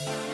you